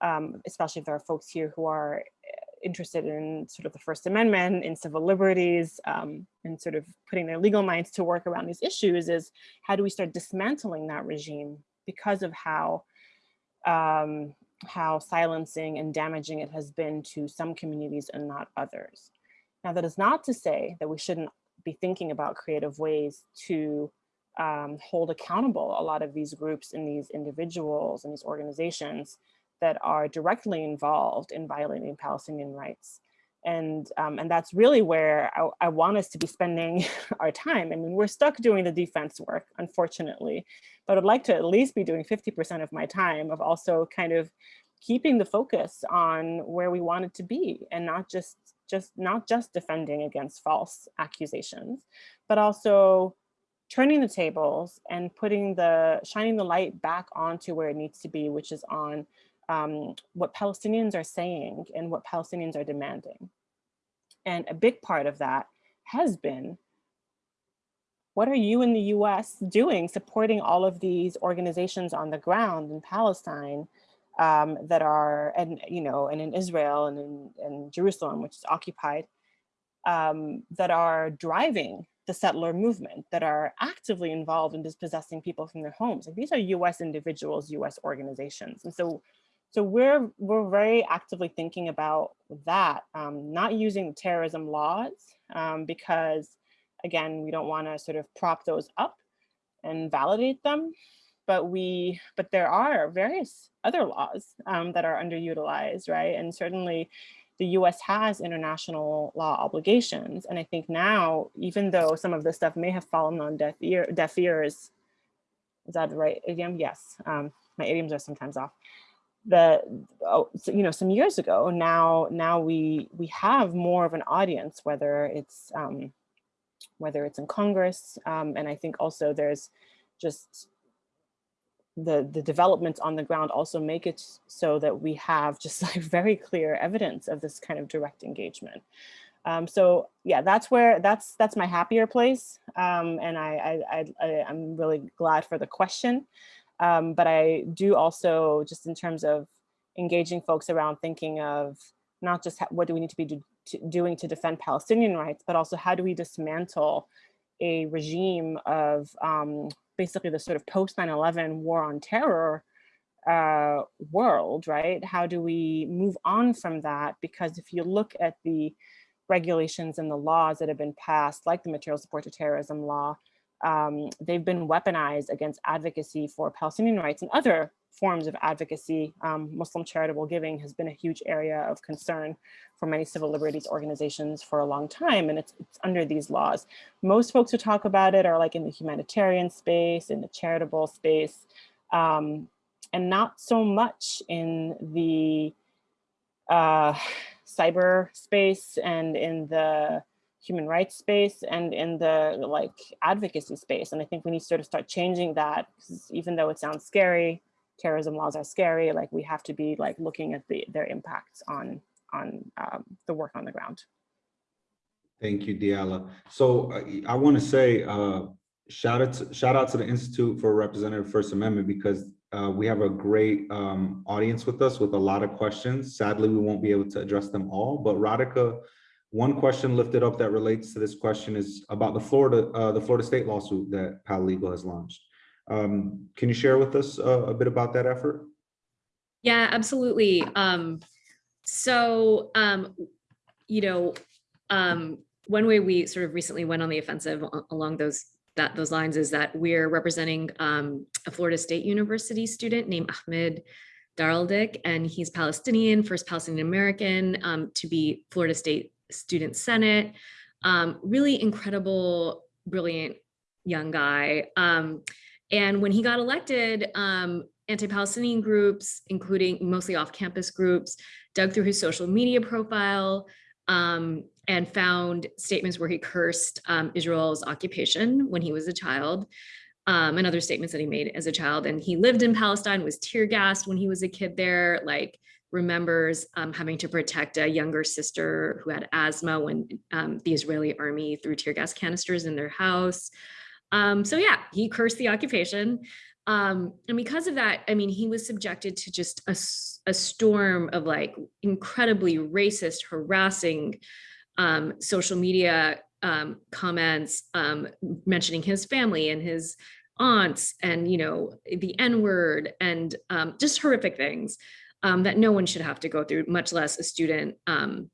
um, especially if there are folks here who are eh, interested in sort of the First Amendment, in civil liberties, um, and sort of putting their legal minds to work around these issues is how do we start dismantling that regime because of how um, how silencing and damaging it has been to some communities and not others. Now, that is not to say that we shouldn't be thinking about creative ways to um, hold accountable a lot of these groups and these individuals and these organizations that are directly involved in violating Palestinian rights. And, um, and that's really where I, I, want us to be spending [LAUGHS] our time. I mean, we're stuck doing the defense work, unfortunately, but I'd like to at least be doing 50% of my time of also kind of keeping the focus on where we want it to be and not just just not just defending against false accusations, but also turning the tables and putting the shining the light back onto where it needs to be, which is on um, what Palestinians are saying and what Palestinians are demanding. And a big part of that has been, what are you in the US doing supporting all of these organizations on the ground in Palestine um, that are, and you know, and in Israel and in, Jerusalem, which is occupied, um, that are driving the settler movement, that are actively involved in dispossessing people from their homes. Like these are US individuals, US organizations. And so so we're we're very actively thinking about that, um, not using terrorism laws um, because, again, we don't want to sort of prop those up and validate them. But we, but there are various other laws um, that are underutilized, right? And certainly, the U.S. has international law obligations, and I think now, even though some of this stuff may have fallen on deaf ear, deaf ears, is that the right idiom? Yes, um, my idioms are sometimes off the oh, you know some years ago now now we we have more of an audience whether it's um, whether it's in Congress um, and I think also there's just the the developments on the ground also make it so that we have just [LAUGHS] like very clear evidence of this kind of direct engagement. Um, so yeah, that's where that's that's my happier place, um, and I, I, I I'm really glad for the question. Um, but I do also, just in terms of engaging folks around thinking of not just what do we need to be do, to, doing to defend Palestinian rights, but also how do we dismantle a regime of um, basically the sort of post 9-11 war on terror uh, world, right? How do we move on from that? Because if you look at the regulations and the laws that have been passed, like the material support to terrorism law, um, they've been weaponized against advocacy for Palestinian rights and other forms of advocacy. Um, Muslim charitable giving has been a huge area of concern for many civil liberties organizations for a long time, and it's, it's under these laws. Most folks who talk about it are like in the humanitarian space, in the charitable space, um, and not so much in the uh, [SIGHS] cyber space and in the human rights space and in the like advocacy space. And I think we need to sort of start changing that because even though it sounds scary, terrorism laws are scary, like we have to be like looking at the, their impacts on, on um, the work on the ground. Thank you, Diala. So uh, I want to say, uh, shout out, to, shout out to the Institute for Representative First Amendment because uh, we have a great um, audience with us with a lot of questions. Sadly, we won't be able to address them all, but Radhika, one question lifted up that relates to this question is about the Florida, uh, the Florida State lawsuit that Pal Legal has launched. Um, can you share with us uh, a bit about that effort? Yeah, absolutely. Um, so, um, you know, um, one way we sort of recently went on the offensive along those that those lines is that we're representing um, a Florida State University student named Ahmed Daraldik, and he's Palestinian, first Palestinian American um, to be Florida State Student Senate. Um, really incredible, brilliant young guy. Um, and when he got elected, um, anti-Palestinian groups, including mostly off-campus groups, dug through his social media profile um, and found statements where he cursed um, Israel's occupation when he was a child, um, and other statements that he made as a child. And he lived in Palestine, was tear gassed when he was a kid there, like remembers um, having to protect a younger sister who had asthma when um, the Israeli army threw tear gas canisters in their house. Um, so yeah, he cursed the occupation. Um, and because of that, I mean, he was subjected to just a, a storm of like incredibly racist, harassing um, social media um, comments mentioning his family and his aunts and, you know, the N word and just horrific things um, that no one should have to go through, much less a student um,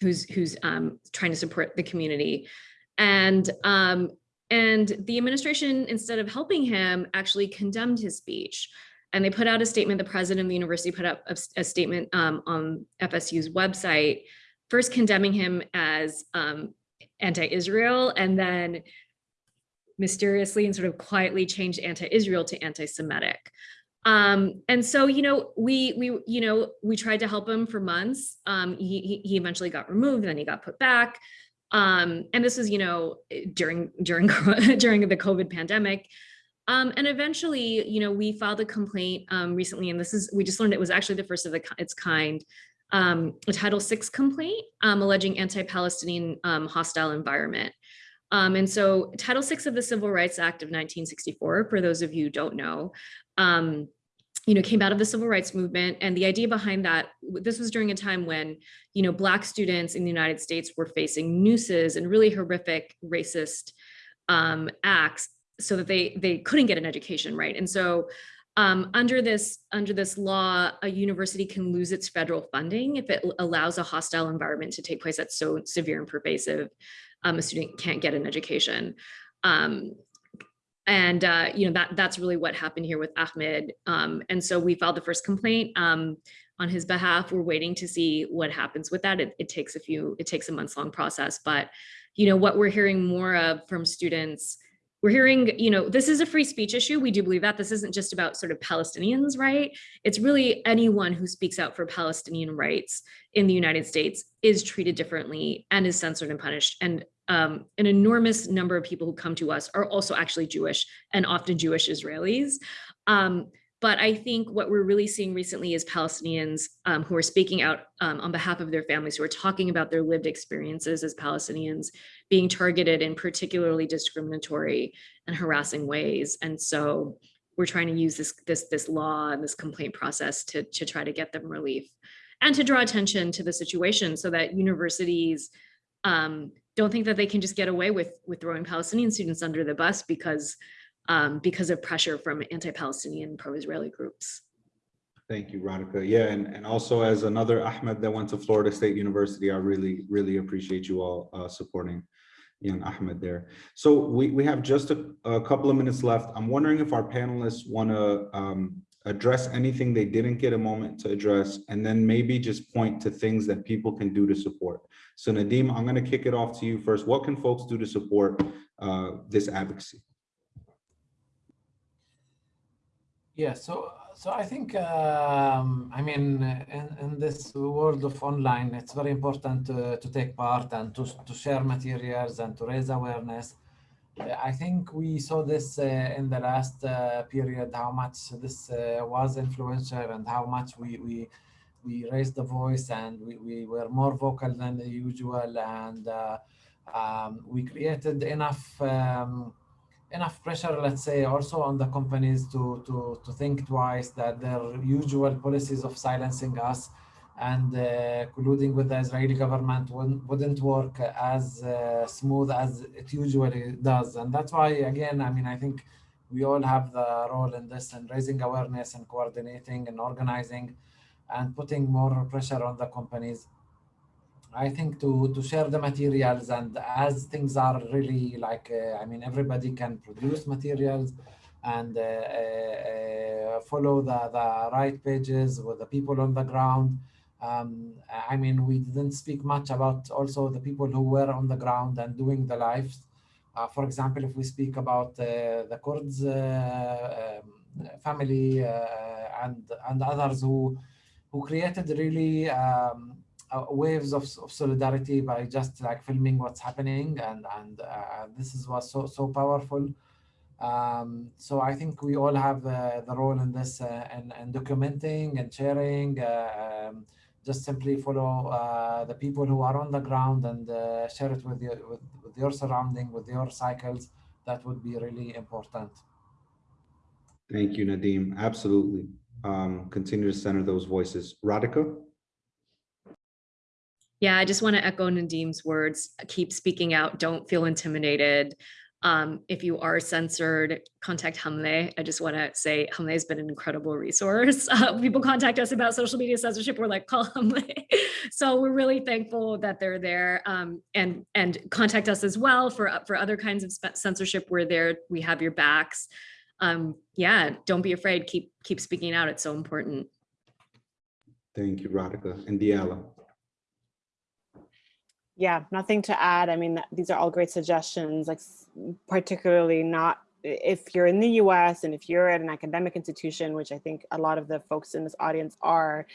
who's who's um, trying to support the community. And um, and the administration, instead of helping him, actually condemned his speech. And they put out a statement, the president of the university put up a statement um, on FSU's website, first condemning him as um, anti-Israel and then mysteriously and sort of quietly changed anti-Israel to anti-Semitic. Um, and so, you know, we, we, you know, we tried to help him for months. Um, he, he, eventually got removed, then he got put back. Um, and this was, you know, during, during, [LAUGHS] during the COVID pandemic. Um, and eventually, you know, we filed a complaint um, recently, and this is, we just learned it was actually the first of the, its kind, um, a Title VI complaint um, alleging anti-Palestinian um, hostile environment. Um, and so Title VI of the Civil Rights Act of 1964, for those of you who don't know, um, you know, came out of the civil rights movement. And the idea behind that, this was during a time when, you know, Black students in the United States were facing nooses and really horrific racist um, acts so that they they couldn't get an education, right? And so um, under this under this law, a university can lose its federal funding if it allows a hostile environment to take place that's so severe and pervasive. Um, a student can't get an education. Um, and uh, you know that that's really what happened here with Ahmed. Um, and so we filed the first complaint um, on his behalf. We're waiting to see what happens with that. It, it takes a few, it takes a months long process, but you know what we're hearing more of from students. We're hearing, you know, this is a free speech issue. We do believe that this isn't just about sort of Palestinians, right? It's really anyone who speaks out for Palestinian rights in the United States is treated differently and is censored and punished. And um, an enormous number of people who come to us are also actually Jewish and often Jewish Israelis. Um, but I think what we're really seeing recently is Palestinians um, who are speaking out um, on behalf of their families, who are talking about their lived experiences as Palestinians being targeted in particularly discriminatory and harassing ways. And so we're trying to use this this this law and this complaint process to to try to get them relief and to draw attention to the situation so that universities um, don't think that they can just get away with with throwing Palestinian students under the bus because um, because of pressure from anti-Palestinian pro-Israeli groups. Thank you, Radhika. Yeah, and, and also as another Ahmed that went to Florida State University, I really, really appreciate you all uh, supporting young Ahmed there. So we, we have just a, a couple of minutes left. I'm wondering if our panelists want to um, address anything they didn't get a moment to address, and then maybe just point to things that people can do to support. So Nadim, I'm going to kick it off to you first. What can folks do to support uh, this advocacy? Yeah, so so I think um, I mean in, in this world of online, it's very important to, to take part and to, to share materials and to raise awareness. I think we saw this uh, in the last uh, period, how much this uh, was influential and how much we we we raised the voice and we, we were more vocal than the usual and uh, um, we created enough um, enough pressure, let's say, also on the companies to, to, to think twice that their usual policies of silencing us and uh, colluding with the Israeli government wouldn't, work as uh, smooth as it usually does. And that's why, again, I mean, I think we all have the role in this and raising awareness and coordinating and organizing and putting more pressure on the companies I think to to share the materials and as things are really like uh, I mean everybody can produce materials and uh, uh, follow the the right pages with the people on the ground. Um, I mean we didn't speak much about also the people who were on the ground and doing the lives. Uh, for example, if we speak about uh, the Kurds uh, um, family and and others who who created really. Um, uh, waves of, of solidarity by just like filming what's happening and and uh, this is was so so powerful um, so I think we all have uh, the role in this uh, and, and documenting and sharing uh, um, just simply follow uh, the people who are on the ground and share it with your with, with your surrounding with your cycles that would be really important thank you Nadim absolutely um, continue to center those voices Radhika yeah, I just want to echo Nadim's words. Keep speaking out. Don't feel intimidated. Um, if you are censored, contact Hamle. I just want to say Hamle has been an incredible resource. [LAUGHS] Uh, people contact us about social media censorship. We're like, call Hamle. [LAUGHS] so we're really thankful that they're there um, and and contact us as well for for other kinds of censorship. We're there. We have your backs. Um, yeah, don't be afraid. Keep keep speaking out. It's so important. Thank you, Radhika and Diala. Yeah, nothing to add. I mean, these are all great suggestions, like particularly not if you're in the US and if you're at an academic institution, which I think a lot of the folks in this audience are,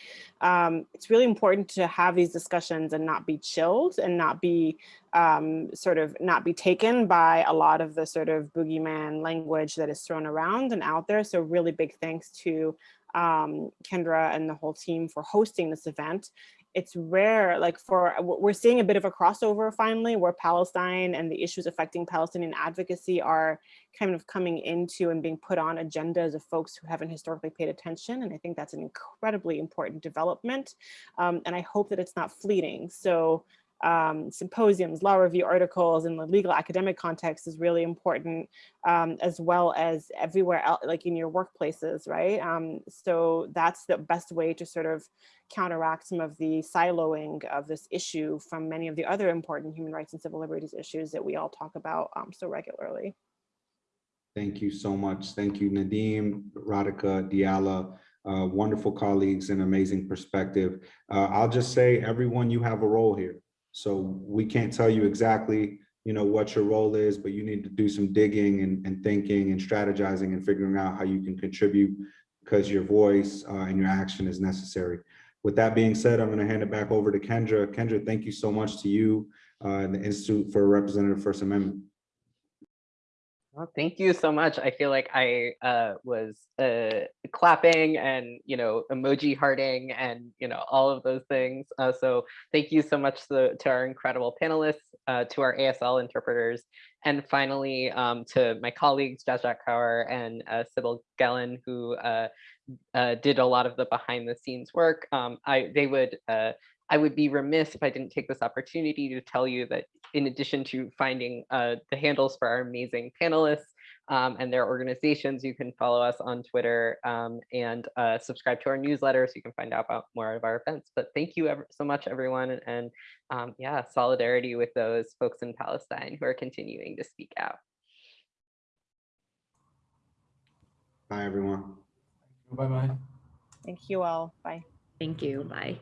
um, it's really important to have these discussions and not be chilled and not be um, sort of not be taken by a lot of the sort of boogeyman language that is thrown around and out there. So really big thanks to um, Kendra and the whole team for hosting this event it's rare, like for, we're seeing a bit of a crossover finally where Palestine and the issues affecting Palestinian advocacy are kind of coming into and being put on agendas of folks who haven't historically paid attention. And I think that's an incredibly important development. Um, and I hope that it's not fleeting. So um, symposiums, law review articles in the legal academic context is really important, um, as well as everywhere else, like in your workplaces, right? Um, so that's the best way to sort of counteract some of the siloing of this issue from many of the other important human rights and civil liberties issues that we all talk about um, so regularly. Thank you so much. Thank you, Nadim, Radhika, Diala, uh, wonderful colleagues and amazing perspective. Uh, I'll just say, everyone, you have a role here. So we can't tell you exactly, you know, what your role is, but you need to do some digging and, and thinking and strategizing and figuring out how you can contribute because your voice uh, and your action is necessary. With that being said, I'm going to hand it back over to Kendra. Kendra, thank you so much to you uh, and the Institute for Representative First Amendment. Well, thank you so much. I feel like I uh, was uh, clapping and, you know, emoji hearting and, you know, all of those things. Uh, so thank you so much to, to our incredible panelists, uh, to our ASL interpreters, and finally um, to my colleagues, Jajak Kaur and uh, Sybil Gellin, who uh, did a lot of the behind the scenes work. Um, I, they would I would be remiss if I didn't take this opportunity to tell you that in addition to finding uh, the handles for our amazing panelists, um, and their organizations. You can follow us on Twitter um, and uh, subscribe to our newsletter so you can find out about more of our events. But thank you ever so much, everyone. And, and um, yeah, solidarity with those folks in Palestine who are continuing to speak out. Bye, everyone. Bye bye. Thank you all. Bye. Thank you. Bye.